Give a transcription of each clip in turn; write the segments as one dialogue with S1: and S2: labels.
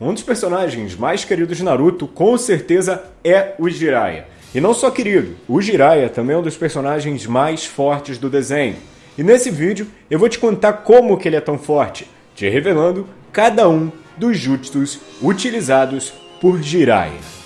S1: um dos personagens mais queridos de Naruto com certeza é o Jiraiya. E não só querido, o Jiraiya também é um dos personagens mais fortes do desenho. E nesse vídeo eu vou te contar como que ele é tão forte, te revelando cada um dos jutsus utilizados por Jiraiya.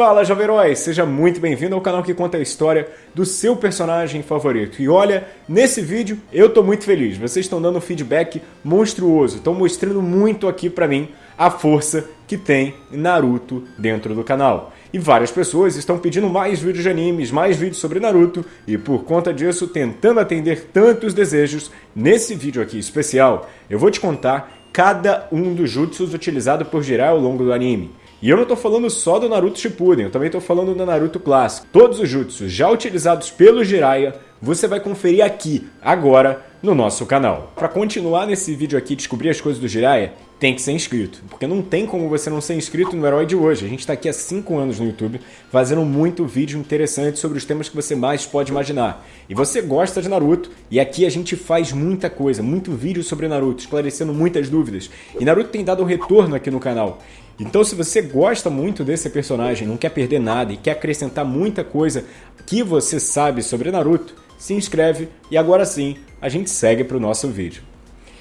S1: Fala, Jovem Herói! Seja muito bem-vindo ao canal que conta a história do seu personagem favorito. E olha, nesse vídeo eu tô muito feliz. Vocês estão dando um feedback monstruoso, estão mostrando muito aqui pra mim a força que tem Naruto dentro do canal. E várias pessoas estão pedindo mais vídeos de animes, mais vídeos sobre Naruto, e por conta disso, tentando atender tantos desejos, nesse vídeo aqui especial, eu vou te contar cada um dos jutsus utilizados por Jiraiya ao longo do anime. E eu não estou falando só do Naruto Shippuden, eu também estou falando do Naruto clássico. Todos os jutsus já utilizados pelo Jiraiya, você vai conferir aqui, agora, no nosso canal. Para continuar nesse vídeo aqui descobrir as coisas do Jiraiya, tem que ser inscrito, porque não tem como você não ser inscrito no Herói de hoje. A gente está aqui há 5 anos no YouTube, fazendo muito vídeo interessante sobre os temas que você mais pode imaginar. E você gosta de Naruto, e aqui a gente faz muita coisa, muito vídeo sobre Naruto, esclarecendo muitas dúvidas. E Naruto tem dado um retorno aqui no canal. Então se você gosta muito desse personagem, não quer perder nada e quer acrescentar muita coisa que você sabe sobre Naruto, se inscreve e agora sim a gente segue para o nosso vídeo.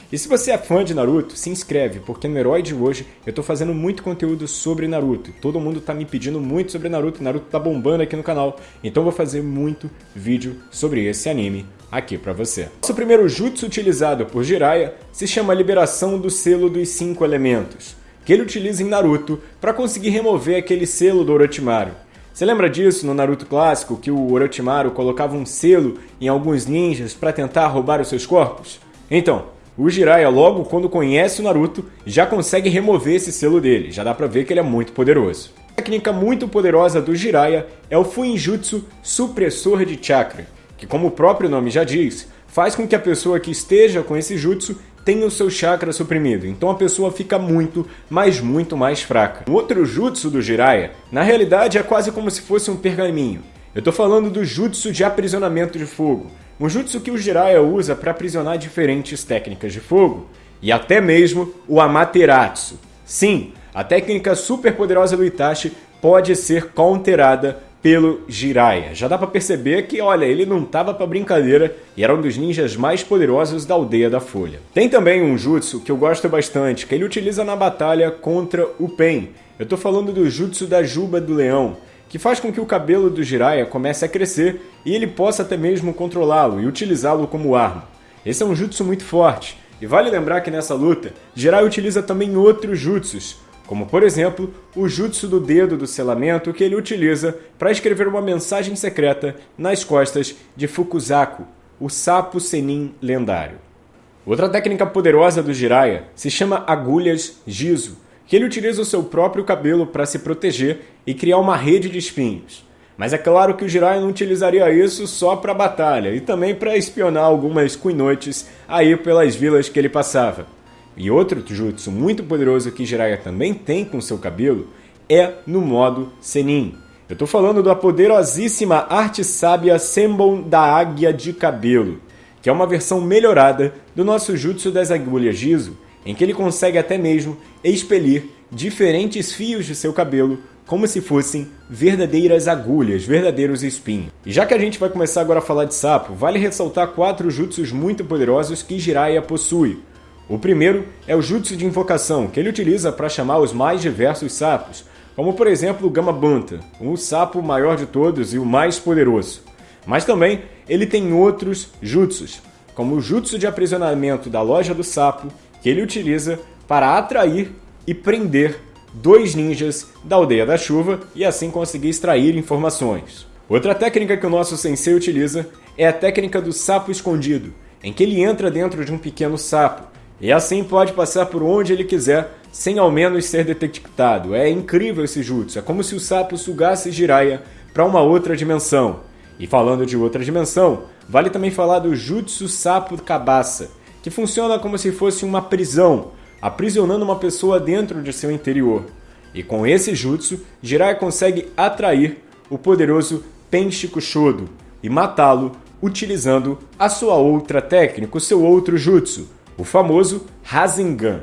S1: E se você é fã de Naruto, se inscreve, porque no Herói de hoje eu estou fazendo muito conteúdo sobre Naruto. Todo mundo está me pedindo muito sobre Naruto, Naruto está bombando aqui no canal, então vou fazer muito vídeo sobre esse anime aqui para você. Nosso primeiro jutsu utilizado por Jiraiya se chama Liberação do Selo dos Cinco Elementos que ele utiliza em Naruto para conseguir remover aquele selo do Orochimaru. Você lembra disso no Naruto clássico, que o Orochimaru colocava um selo em alguns ninjas para tentar roubar os seus corpos? Então, o Jiraiya logo quando conhece o Naruto já consegue remover esse selo dele, já dá pra ver que ele é muito poderoso. A técnica muito poderosa do Jiraiya é o Fuinjutsu Supressor de Chakra, que como o próprio nome já diz, faz com que a pessoa que esteja com esse jutsu tem o seu chakra suprimido, então a pessoa fica muito, mas muito mais fraca. O outro jutsu do Jiraiya, na realidade é quase como se fosse um pergaminho. Eu tô falando do jutsu de aprisionamento de fogo, um jutsu que o Jiraiya usa para aprisionar diferentes técnicas de fogo, e até mesmo o Amaterasu. Sim, a técnica super poderosa do Itachi pode ser counterada pelo Jiraiya. Já dá para perceber que, olha, ele não tava para brincadeira e era um dos ninjas mais poderosos da Aldeia da Folha. Tem também um jutsu que eu gosto bastante, que ele utiliza na batalha contra o Pen. Eu tô falando do jutsu da Juba do Leão, que faz com que o cabelo do Jiraiya comece a crescer e ele possa até mesmo controlá-lo e utilizá-lo como arma. Esse é um jutsu muito forte, e vale lembrar que nessa luta, Jiraiya utiliza também outros jutsus, como por exemplo o jutsu do dedo do selamento que ele utiliza para escrever uma mensagem secreta nas costas de Fukuzaku, o sapo senin lendário. Outra técnica poderosa do Jiraiya se chama agulhas Jizo, que ele utiliza o seu próprio cabelo para se proteger e criar uma rede de espinhos. Mas é claro que o Jiraiya não utilizaria isso só para batalha e também para espionar algumas kunoites aí pelas vilas que ele passava. E outro jutsu muito poderoso que Jiraiya também tem com seu cabelo é no modo Senin. Eu estou falando da poderosíssima arte sábia Senbon da Águia de Cabelo, que é uma versão melhorada do nosso jutsu das agulhas Jizo, em que ele consegue até mesmo expelir diferentes fios de seu cabelo como se fossem verdadeiras agulhas, verdadeiros espinhos. E já que a gente vai começar agora a falar de sapo, vale ressaltar quatro jutsus muito poderosos que Jiraiya possui. O primeiro é o jutsu de invocação, que ele utiliza para chamar os mais diversos sapos, como por exemplo o Gamabanta, o sapo maior de todos e o mais poderoso. Mas também ele tem outros jutsus, como o jutsu de aprisionamento da loja do sapo, que ele utiliza para atrair e prender dois ninjas da aldeia da chuva e assim conseguir extrair informações. Outra técnica que o nosso sensei utiliza é a técnica do sapo escondido, em que ele entra dentro de um pequeno sapo e assim pode passar por onde ele quiser, sem ao menos ser detectado. É incrível esse jutsu, é como se o sapo sugasse Jiraiya para uma outra dimensão. E falando de outra dimensão, vale também falar do Jutsu Sapo Cabaça, que funciona como se fosse uma prisão, aprisionando uma pessoa dentro de seu interior. E com esse jutsu, Jiraiya consegue atrair o poderoso Shodo e matá-lo utilizando a sua outra técnica, o seu outro jutsu, o famoso Rasengan.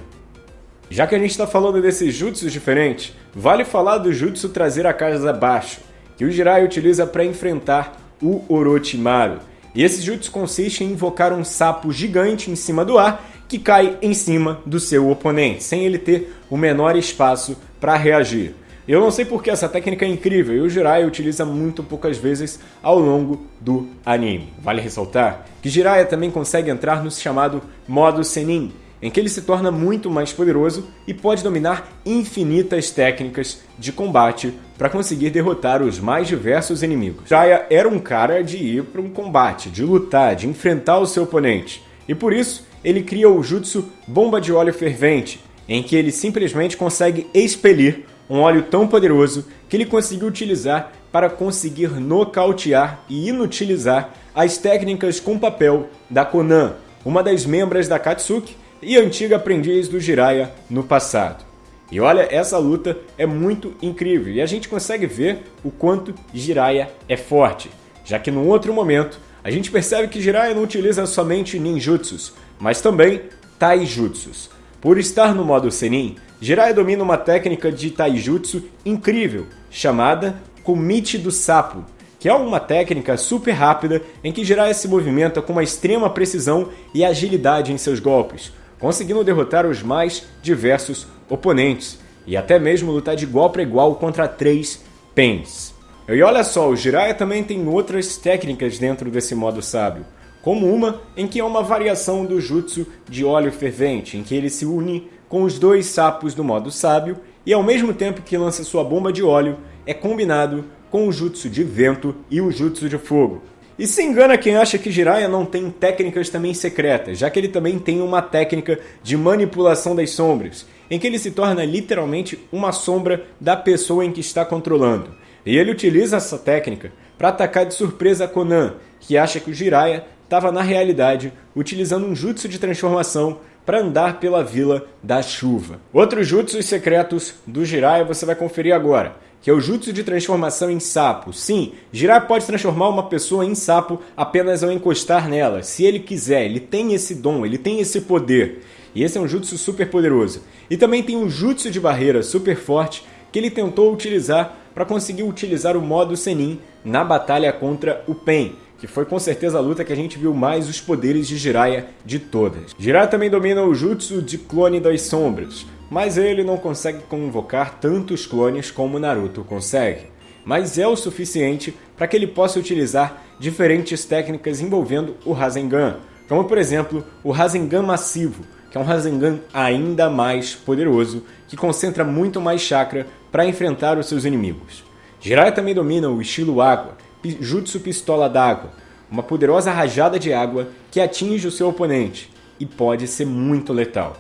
S1: Já que a gente está falando desses jutsus diferentes, vale falar do jutsu trazer a casa abaixo, que o Jiraiya utiliza para enfrentar o Orochimaru. E esse jutsu consiste em invocar um sapo gigante em cima do ar que cai em cima do seu oponente, sem ele ter o menor espaço para reagir. Eu não sei porque essa técnica é incrível e o Jiraiya utiliza muito poucas vezes ao longo do anime. Vale ressaltar que Jiraiya também consegue entrar no chamado modo Senin, em que ele se torna muito mais poderoso e pode dominar infinitas técnicas de combate para conseguir derrotar os mais diversos inimigos. Jiraiya era um cara de ir para um combate, de lutar, de enfrentar o seu oponente. E por isso, ele cria o jutsu Bomba de Óleo Fervente, em que ele simplesmente consegue expelir um óleo tão poderoso que ele conseguiu utilizar para conseguir nocautear e inutilizar as técnicas com papel da Konan, uma das membros da Katsuki e antiga aprendiz do Jiraiya no passado. E olha, essa luta é muito incrível e a gente consegue ver o quanto Jiraiya é forte, já que num outro momento a gente percebe que Jiraiya não utiliza somente ninjutsus, mas também taijutsus. Por estar no modo Senin, Jiraiya domina uma técnica de taijutsu incrível, chamada Kumite do Sapo, que é uma técnica super rápida em que Jiraiya se movimenta com uma extrema precisão e agilidade em seus golpes, conseguindo derrotar os mais diversos oponentes e até mesmo lutar de igual para igual contra três Pens. E olha só, o Jiraiya também tem outras técnicas dentro desse modo sábio, como uma em que é uma variação do jutsu de óleo fervente, em que ele se une com os dois sapos do modo sábio e ao mesmo tempo que lança sua bomba de óleo, é combinado com o jutsu de vento e o jutsu de fogo. E se engana quem acha que Jiraiya não tem técnicas também secretas, já que ele também tem uma técnica de manipulação das sombras, em que ele se torna literalmente uma sombra da pessoa em que está controlando. E ele utiliza essa técnica para atacar de surpresa a Conan, que acha que o Jiraiya estava na realidade utilizando um jutsu de transformação para andar pela Vila da Chuva. Outros jutsus secretos do Jiraiya você vai conferir agora, que é o jutsu de transformação em sapo. Sim, Jiraiya pode transformar uma pessoa em sapo apenas ao encostar nela, se ele quiser, ele tem esse dom, ele tem esse poder. E esse é um jutsu super poderoso. E também tem um jutsu de barreira super forte que ele tentou utilizar para conseguir utilizar o modo Senin na batalha contra o Pen que foi com certeza a luta que a gente viu mais os poderes de Jiraiya de todas. Jiraiya também domina o Jutsu de Clone das Sombras, mas ele não consegue convocar tantos clones como Naruto consegue. Mas é o suficiente para que ele possa utilizar diferentes técnicas envolvendo o Rasengan, como por exemplo o Rasengan Massivo, que é um Rasengan ainda mais poderoso, que concentra muito mais chakra para enfrentar os seus inimigos. Jiraiya também domina o estilo Água, Jutsu Pistola d'Água, uma poderosa rajada de água que atinge o seu oponente e pode ser muito letal.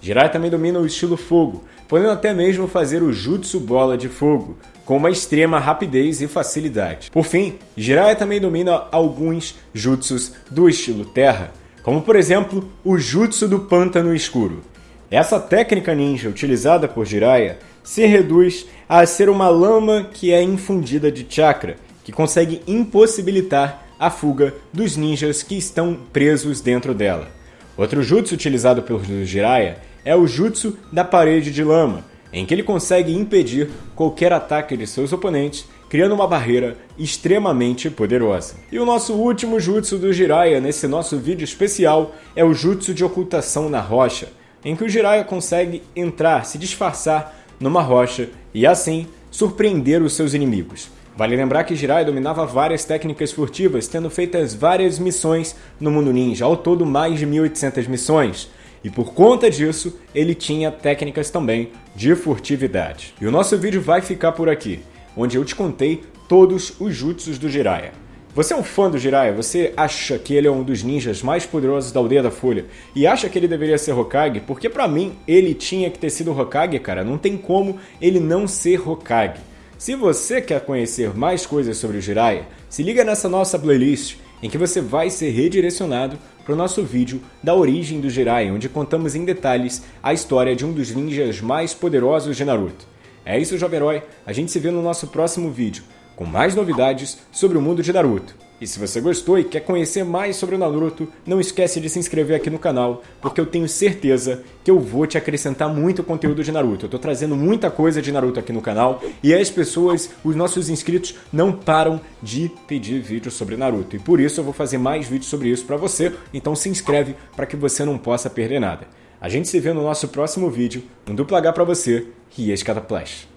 S1: Jiraiya também domina o estilo Fogo, podendo até mesmo fazer o Jutsu Bola de Fogo, com uma extrema rapidez e facilidade. Por fim, Jiraiya também domina alguns jutsus do estilo Terra, como por exemplo o Jutsu do Pântano Escuro. Essa técnica ninja utilizada por Jiraiya se reduz a ser uma lama que é infundida de chakra que consegue impossibilitar a fuga dos ninjas que estão presos dentro dela. Outro jutsu utilizado pelo Jiraiya é o jutsu da parede de lama, em que ele consegue impedir qualquer ataque de seus oponentes, criando uma barreira extremamente poderosa. E o nosso último jutsu do Jiraiya nesse nosso vídeo especial é o jutsu de ocultação na rocha, em que o Jiraiya consegue entrar, se disfarçar numa rocha e assim surpreender os seus inimigos. Vale lembrar que Jiraiya dominava várias técnicas furtivas, tendo feitas várias missões no mundo ninja, ao todo mais de 1800 missões. E por conta disso, ele tinha técnicas também de furtividade. E o nosso vídeo vai ficar por aqui, onde eu te contei todos os jutsus do Jiraiya. Você é um fã do Jiraiya? Você acha que ele é um dos ninjas mais poderosos da Aldeia da Folha? E acha que ele deveria ser Hokage? Porque pra mim, ele tinha que ter sido Hokage, cara. Não tem como ele não ser Hokage. Se você quer conhecer mais coisas sobre o Jiraiya, se liga nessa nossa playlist em que você vai ser redirecionado para o nosso vídeo da origem do Jiraiya, onde contamos em detalhes a história de um dos ninjas mais poderosos de Naruto. É isso, jovem herói, a gente se vê no nosso próximo vídeo, com mais novidades sobre o mundo de Naruto. E se você gostou e quer conhecer mais sobre o Naruto, não esquece de se inscrever aqui no canal, porque eu tenho certeza que eu vou te acrescentar muito conteúdo de Naruto. Eu tô trazendo muita coisa de Naruto aqui no canal e as pessoas, os nossos inscritos, não param de pedir vídeos sobre Naruto. E por isso eu vou fazer mais vídeos sobre isso para você, então se inscreve para que você não possa perder nada. A gente se vê no nosso próximo vídeo, um duplo H para você e escada Flash.